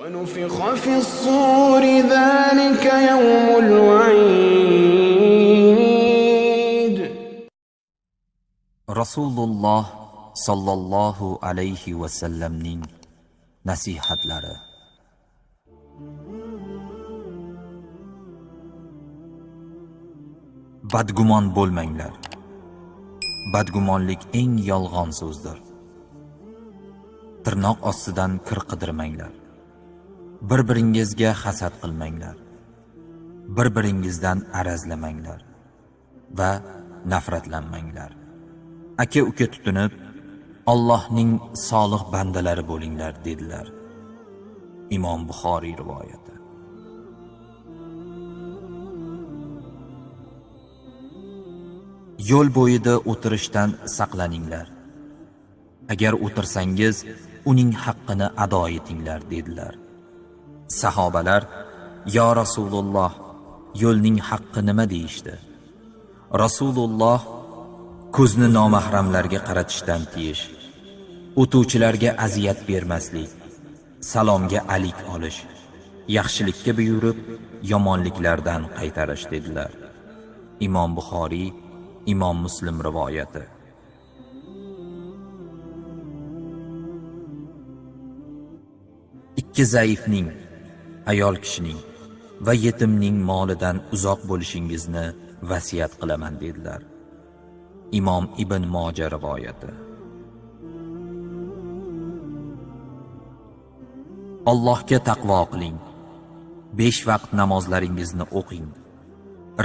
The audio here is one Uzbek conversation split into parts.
ونفخ في الصور ذلك يوم الوعيد rasululloh sollallohu alayhi vasallamning nasihatlari badgumon bo'lmanglar badgumonlik eng yolg'on so'zdir tirnoq ostidan kir qidirmanglar Bir biringizga hasad qilmanglar. Bir biringizdan arazlamanglar va nafratlanmanglar. Aka uka tutinib Allohning solih bandalari bo'linglar dedilar. Imom buxoriy rivoyati. Yo'l bo'yida o'tirishdan saqlaninglar. Agar o'tirsangiz uning haqqini ado etinglar dedilar. Sahobalar yo rasululloh yo'lning haqqi nima? deyishdi. Rasululloh ko'zni nomahramlarga qaratishdan tiyish o'tuvchilarga aziyat bermaslik salomga alik olish yaxshilikka buyurib yomonliklardan qaytarish dedilar. Imom buxoriy imom muslim rivoyati. Ikki zaifning ayol kishining va yetimning molidan uzoq bo'lishingizni vasiyat qilaman dedilar. Imom ibn moja rivoyati. Allohga taqvo qiling. 5 vaqt namozlaringizni o'qing.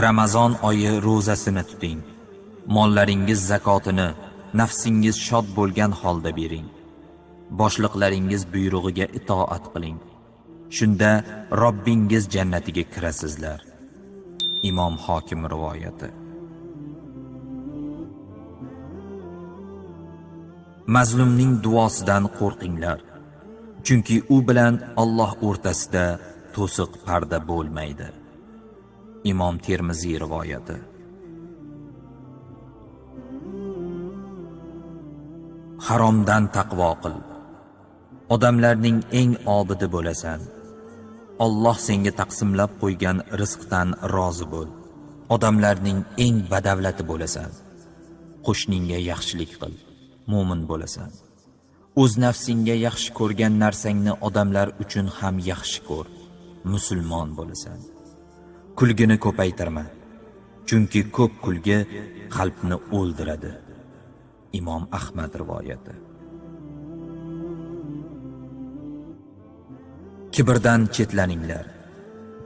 Ramazon oyi ro'zasini tuting. Mollaringiz zakotini nafsingiz shod bo'lgan holda bering. Boshliqlaringiz buyrug'iga itoat qiling. Shunda robbingiz jannatiga kirasizlar. Imom hokim rivoyati. Mazlumning duosidan qo'rqinglar chunki u bilan Alloh o'rtasida to'siq parda bo'lmaydi. Imom termiziy rivoyati. Haromdan taqvo qil. Odamlarning eng obidi bo'lasan. Alloh senga taqsimlab qo'ygan rizqdan rozi bo'l. Odamlarning eng badavlati bo'lasan. Qo'shningga yaxshilik qil mo'min bo'lasan. O'z nafsingga yaxshi ko'rgan narsangni odamlar uchun ham yaxshi ko'r musulmon bo'lasan. Kulgini ko'paytirma chunki ko'p kulgi qalbni o'ldiradi. Imom ahmad rivoyati. Kibrdan chetlaninglar.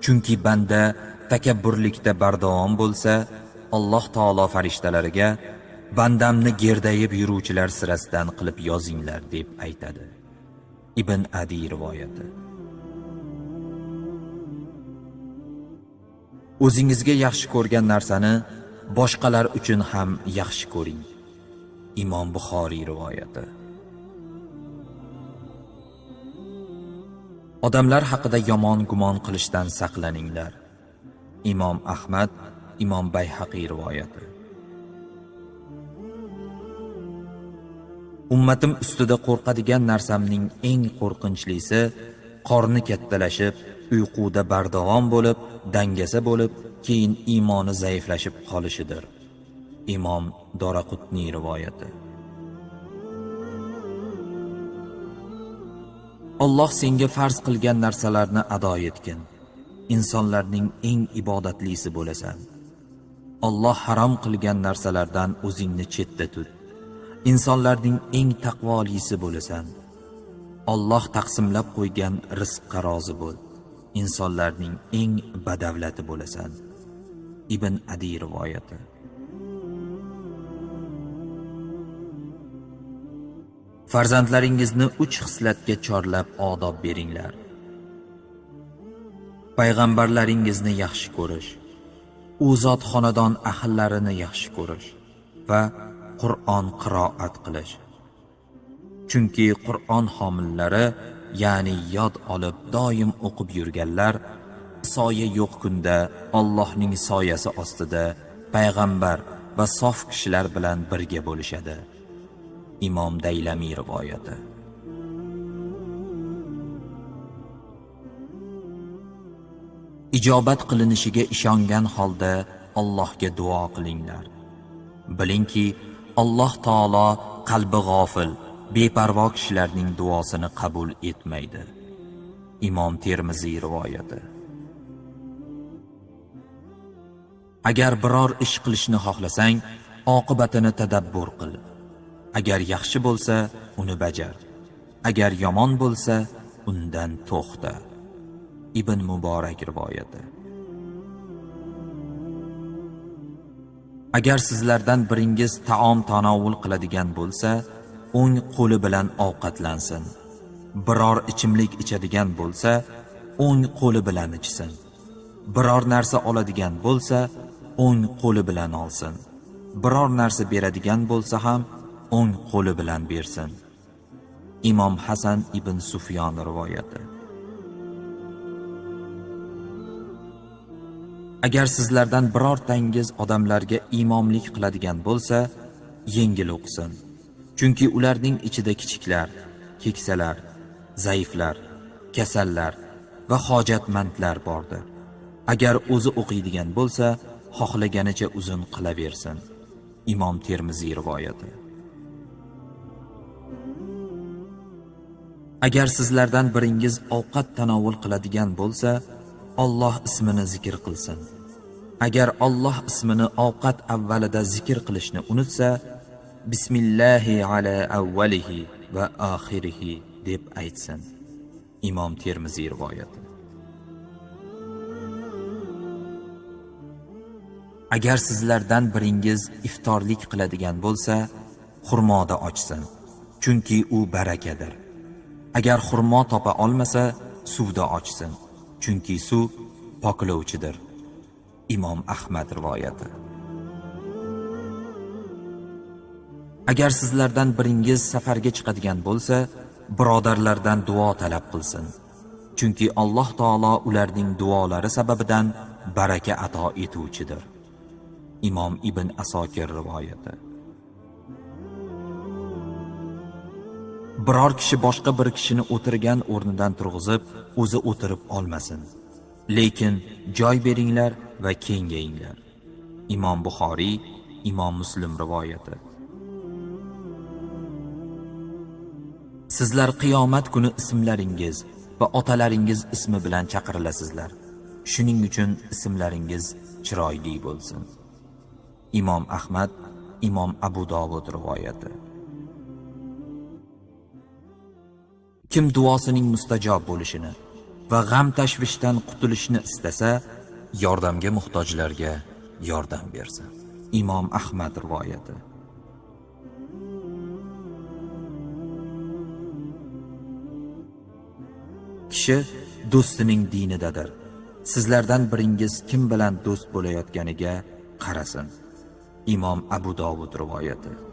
Chunki banda takabburlikda bardavom bo'lsa alloh taolo farishtalariga bandamni gerdayib yuruvchilar sirasidan qilib yozinglar deb aytadi. Ibn adi rivoyati. O'zingizga yaxshi ko'rgan narsani boshqalar uchun ham yaxshi ko'ring. Imom buxoriy rivoyati. Odamlar haqida yomon gumon qilishdan saqlaninglar. Imom ahmad imom bayhaqiy rivoyati. Ummatim ustida qo'rqadigan narsamning eng qo'rqinchlisi qorni kattalashib uyquda bardavom bo'lib dangasa bo'lib keyin iymoni zaiflashib qolishidir. Imom doraqutniy rivoyati. Alloh senga farz qilgan narsalarni ado etgin. Insonlarning eng ibodatlisi bo'lasan. Alloh harom qilgan narsalardan o'zingni chetda tut. Insonlarning eng taqvolisi bo'lasan. Alloh taqsimlab qo'ygan rizqqa rozi bo'l. Insonlarning eng badavlati bo'lasan. Ibn adi rivoyati. Farzandlaringizni uch xislatga chorlab odob beringlar. Payg'ambarlaringizni yaxshi ko'rish. U zot xonadon ahllarini yaxshi ko'rish va Qur'on qiroat qilish. Chunki Qur'on homillari ya'ni yod olib doim o'qib yurganlar soya yo'q kunda Allohning soyasi ostida payg'ambar va sof kishilar bilan birga bo'lishadi. Imom daylamiy rivoyati. Ijobat qilinishiga ishongan holda Allohga duo qilinglar. Bilingki Alloh taolo qalbi g'ofil beparvo kishilarning duosini qabul etmaydi. Imom termiziy rivoyati. Agar biror ish qilishni xohlasang oqibatini tadabbur qil. Agar yaxshi bo'lsa uni bajar. Agar yomon bo'lsa undan to'xta. Ibn muborak rivoyati. Agar sizlardan biringiz taom tanovul qiladigan bo'lsa o'ng qo'li bilan ovqatlansin. Biror ichimlik ichadigan bo'lsa o'ng qo'li bilan ichsin. Biror narsa oladigan bo'lsa o'ng qo'li bilan olsin. Biror narsa beradigan bo'lsa ham o'ng qo'li bilan bersin. Imom hasan ibn sufyon rivoyati. Agar sizlardan birortangiz odamlarga imomlik qiladigan bo'lsa yengil o'qisin. Chunki ularning ichida kichiklar keksalar zaiflar kasallar va hojatmandlar bordir agar o'zi o'qiydigan bo'lsa xohlaganicha uzun qilaversin. Imom termiziy rivoyati. Agar sizlardan biringiz ovqat tanovul qiladigan bo'lsa Alloh ismini zikr qilsin. Agar Alloh ismini ovqat avvalida zikr qilishni unutsa bismillahi ala avvalihi va oxirihi deb aytsin. Imom termiziy rivoyati agar sizlardan biringiz iftorlik qiladigan bo'lsa xurmoda ochsin. Chunki u barakadir. Agar xurmo topa olmasa suvda ochsin. Chunki suv poklovchidir. Imom ahmad rivoyati. Agar sizlardan biringiz safarga chiqadigan bo'lsa birodarlardan duo talab qilsin. Chunki alloh taolo ularning duolari sababidan baraka ato etuvchidir. Imom ibn asokir rivoyati. Biror kishi boshqa bir kishini o'tirgan o'rnidan turg'izib o'zi o'tirib olmasin. Lekin joy beringlar va kengayinglar. Imom buxoriy imom muslim rivoyati. Sizlar qiyomat kuni ismlaringiz va otalaringiz ismi bilan chaqirilasizlar shuning uchun ismlaringiz chiroyli bo'lsin. Imom ahmad imom abu dovud rivoyati. Kim duosining mustajob bo'lishini va g'am tashvishdan qutulishni istasa yordamga muhtojlarga yordam bersin. Imom ahmad rivoyati. Kishi do'stining dinidadir. Sizlardan biringiz kim bilan do'st bo'layotganiga qarasin. Imom abu dovud rivoyati.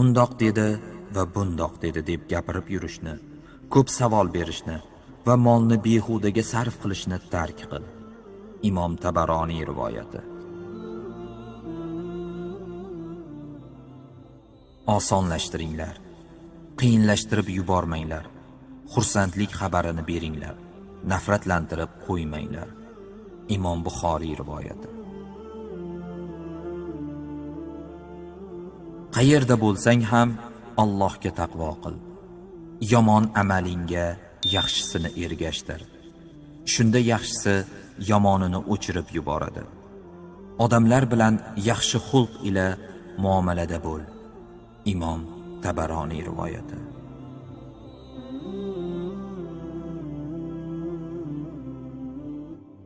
Undoq dedi va bundoq dedi deb gapirib yurishni ko'p savol berishni va molni behudaga sarf qilishni tark qil. Imom tabaroniy rivoyati. Osonlashtiringlar qiyinlashtirib yubormanglar xursandlik xabarini beringlar nafratlantirib qo'ymanglar. Imom buxoriy rivoyati. Qayerda bo'lsang ham Allohga taqvo qil. Yomon amalingga yaxshisini ergashtir. Shunda yaxshisi yomonini o'chirib yuboradi. Odamlar bilan yaxshi xulq ila muomalada bo'l. Imom tabaroniy rivoyati.